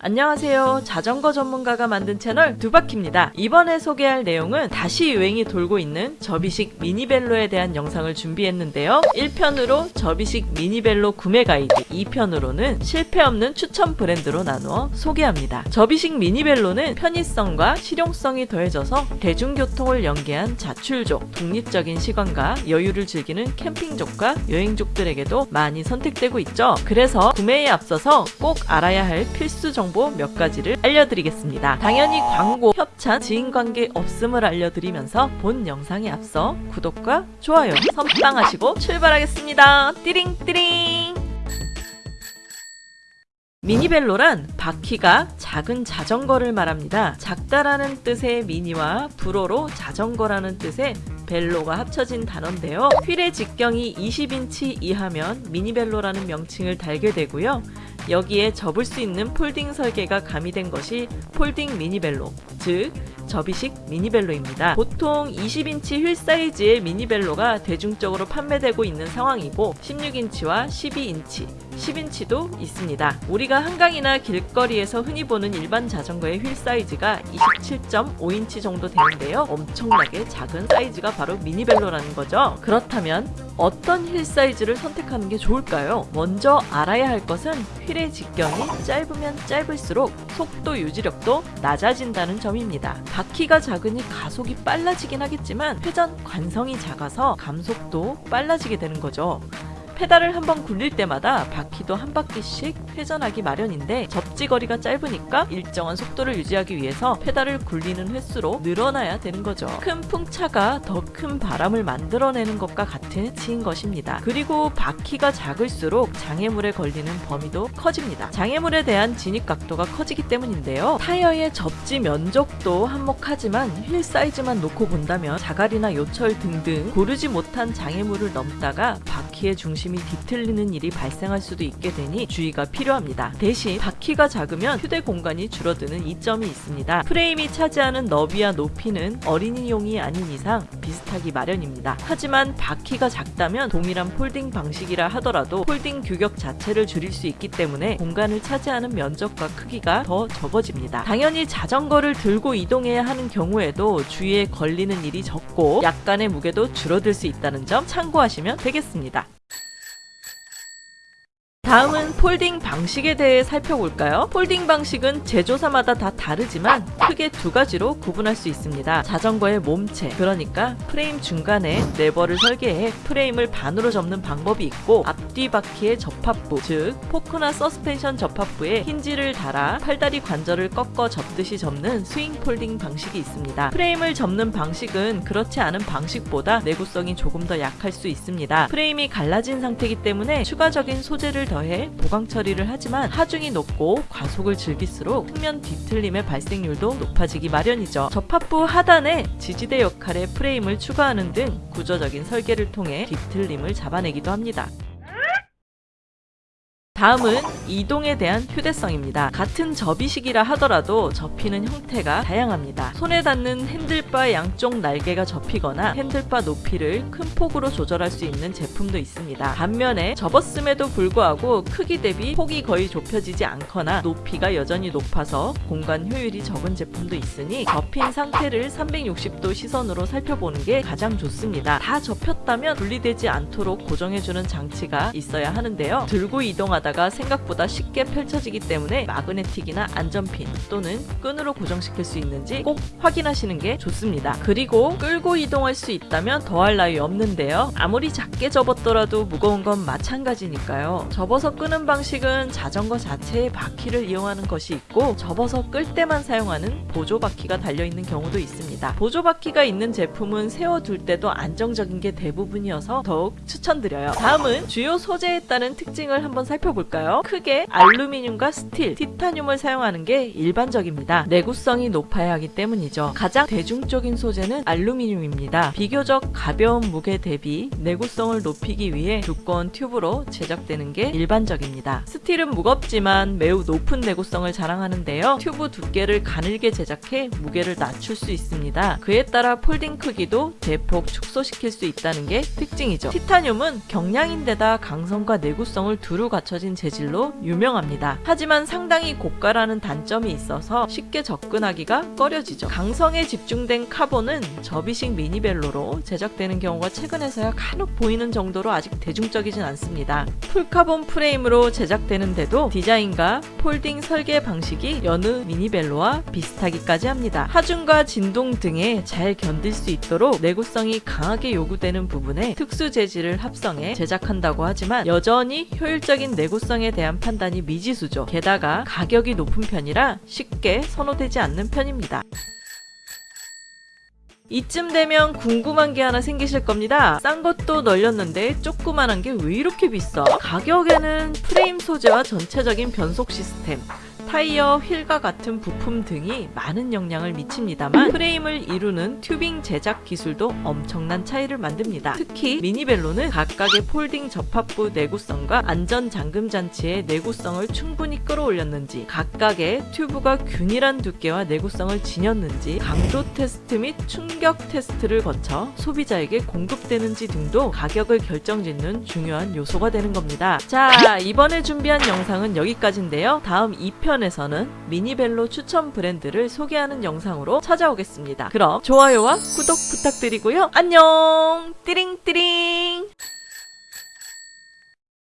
안녕하세요. 자전거 전문가가 만든 채널 두바키입니다. 이번에 소개할 내용은 다시 유행이 돌고 있는 접이식 미니벨로에 대한 영상을 준비했는데요. 1편으로 접이식 미니벨로 구매 가이드, 2편으로는 실패 없는 추천 브랜드로 나누어 소개합니다. 접이식 미니벨로는 편의성과 실용성이 더해져서 대중교통을 연계한 자출족, 독립적인 시간과 여유를 즐기는 캠핑족과 여행족들에게도 많이 선택되고 있죠. 그래서 구매에 앞서서 꼭 알아야 할 필수 정보 정보 몇 가지를 알려드리겠습니다. 당연히 광고, 협찬, 지인관계 없음을 알려드리면서 본 영상에 앞서 구독과 좋아요 선빵하시고 출발하겠습니다. 띠링띠링 미니벨로란 바퀴가 작은 자전거를 말합니다. 작다라는 뜻의 미니와 불어로 자전거라는 뜻의 vélo가 합쳐진 단어인데요. 휠의 직경이 20인치 이하면 미니벨로라는 명칭을 달게 되고요. 여기에 접을 수 있는 folding 설계가 가미된 것이 folding 미니벨로, 즉 접이식 미니벨로입니다. 보통 20인치 휠 사이즈의 미니벨로가 대중적으로 판매되고 있는 상황이고 16인치와 12인치, 10인치도 있습니다. 우리가 한강이나 길거리에서 흔히 보는 일반 자전거의 휠 사이즈가 27.5인치 정도 되는데요. 엄청나게 작은 사이즈가 바로 미니벨로라는 거죠. 그렇다면 어떤 휠 사이즈를 선택하는 게 좋을까요? 먼저 알아야 할 것은 휠의 직경이 짧으면 짧을수록 속도 유지력도 낮아진다는 점입니다. 바퀴가 작으니 가속이 빨라지긴 하겠지만 회전 관성이 작아서 감속도 빨라지게 되는 거죠. 페달을 한번 굴릴 때마다 바퀴도 한 바퀴씩 회전하기 마련인데 접지거리가 짧으니까 일정한 속도를 유지하기 위해서 페달을 굴리는 횟수도 늘어나야 되는 거죠. 큰 풍차가 더 큰 바람을 만들어내는 것과 같은 이치인 것입니다. 그리고 바퀴가 작을수록 장애물에 걸리는 범위도 커집니다. 장애물에 대한 진입 각도가 커지기 때문인데요. 타이어의 접지 면적도 한몫하지만 휠 사이즈만 놓고 본다면 자갈이나 요철 등등 고르지 못한 장애물을 넘다가 바퀴의 중심 중심이 뒤틀리는 일이 발생할 수도 있게 되니 주의가 필요합니다. 대신 바퀴가 작으면 휴대 공간이 줄어드는 이점이 있습니다. 프레임이 차지하는 너비와 높이는 어린이용이 아닌 이상 비슷하기 마련입니다. 하지만 바퀴가 작다면 동일한 folding 방식이라 하더라도 folding 규격 자체를 줄일 수 있기 때문에 공간을 차지하는 면적과 크기가 더 적어집니다. 당연히 자전거를 들고 이동해야 하는 경우에도 주위에 걸리는 일이 적고 약간의 무게도 줄어들 수 있다는 점 참고하시면 되겠습니다. 다음은 folding 방식에 대해 살펴볼까요? folding 방식은 제조사마다 다 다르지만 크게 두 가지로 구분할 수 있습니다. 자전거의 몸체, 그러니까 프레임 중간에 레버를 설계해 프레임을 반으로 접는 방법이 있고 앞뒤 바퀴의 접합부, 즉 포크나 서스펜션 접합부에 힌지를 달아 팔다리 관절을 꺾어 접듯이 접는 스윙 폴딩 방식이 있습니다. 프레임을 접는 방식은 그렇지 않은 방식보다 내구성이 조금 더 약할 수 있습니다. 프레임이 갈라진 상태이기 때문에 추가적인 소재를 더 더해 보강 처리를 하지만 하중이 높고 과속을 즐길수록 측면 뒤틀림의 발생률도 높아지기 마련이죠. 접합부 하단에 지지대 역할의 프레임을 추가하는 등 구조적인 설계를 통해 뒤틀림을 잡아내기도 합니다. 다음은 이동에 대한 휴대성입니다. 같은 접이식이라 하더라도 접히는 형태가 다양합니다. 손에 닿는 핸들바 양쪽 날개가 접히거나 핸들바 높이를 큰 폭으로 조절할 수 있는 제품도 있습니다. 반면에 접었음에도 불구하고 크기 대비 폭이 거의 좁혀지지 않거나 높이가 여전히 높아서 공간 효율이 적은 제품도 있으니 접힌 상태를 360도 시선으로 살펴보는 게 가장 좋습니다. 다 접혔다면 분리되지 않도록 고정해주는 장치가 있어야 하는데요. 들고 이동하다 하다가 생각보다 쉽게 펼쳐지기 때문에 마그네틱이나 안전핀 또는 끈으로 고정시킬 수 있는지 꼭 확인하시는 게 좋습니다. 그리고 끌고 이동할 수 있다면 더할 나위 없는데요. 아무리 작게 접었더라도 무거운 건 마찬가지니까요. 접어서 끄는 방식은 자전거 자체의 바퀴를 이용하는 것이 있고 접어서 끌 때만 사용하는 보조 바퀴가 달려있는 경우도 있습니다. 보조 바퀴가 있는 제품은 세워둘 때도 안정적인 게 대부분이어서 더욱 추천드려요. 다음은 주요 소재에 따른 특징을 한번 살펴볼게요. 볼까요? 크게 알루미늄과 스틸, 티타늄을 사용하는 게 일반적입니다. 내구성이 높아야 하기 때문이죠. 가장 대중적인 소재는 알루미늄입니다. 비교적 가벼운 무게 대비 내구성을 높이기 위해 두꺼운 튜브로 제작되는 게 일반적입니다. 스틸은 무겁지만 매우 높은 내구성을 자랑하는데요. 튜브 두께를 가늘게 제작해 무게를 낮출 수 있습니다. 합니다. 그에 따라 folding 크기도 대폭 축소시킬 수 있다는 게 특징이죠. 티타늄은 경량인데다 강성과 내구성을 두루 갖춰진 재질로 유명합니다. 하지만 상당히 고가라는 단점이 있어서 쉽게 접근하기가 꺼려지죠. 강성에 집중된 카본은 접이식 미니벨로로 제작되는 경우가 최근에서야 간혹 보이는 정도로 아직 대중적이진 않습니다. full카본 프레임으로 제작되는데도 디자인과 folding 설계 방식이 여느 미니벨로와 비슷하기까지 합니다. 하중과 진동 등에 잘 견딜 수 있도록 내구성이 강하게 요구되는 부분에 특수 재질을 합성해 제작한다고 하지만 여전히 효율적인 내구성에 대한 판단이 미지수죠. 게다가 가격이 높은 편이라 쉽게 선호되지 않는 편입니다. 이쯤 되면 궁금한 게 하나 생기실 겁니다. 싼 것도 널렸는데 조그만한 게 왜 이렇게 비싸? 가격에는 프레임 소재와 전체적인 변속 시스템, 타이어, 휠과 같은 부품 등이 많은 영향을 미칩니다만 프레임을 이루는 tubing 제작 기술도 엄청난 차이를 만듭니다. 특히 미니벨로는 각각의 folding 접합부 내구성과 안전 잠금 장치의 내구성을 충분히 끌어올렸는지 각각의 튜브가 균일한 두께와 내구성을 지녔는지 강도 테스트 및 충격 테스트를 거쳐 소비자에게 공급되는지 등도 가격을 결정짓는 중요한 요소가 되는 겁니다. 자 이번에 준비한 영상은 여기까지인데요. 다음 2편 에서는 미니벨로 추천 브랜드를 소개하는 영상으로 찾아오겠습니다. 그럼 좋아요와 구독 부탁드리고요. 안녕! 띠링띠링!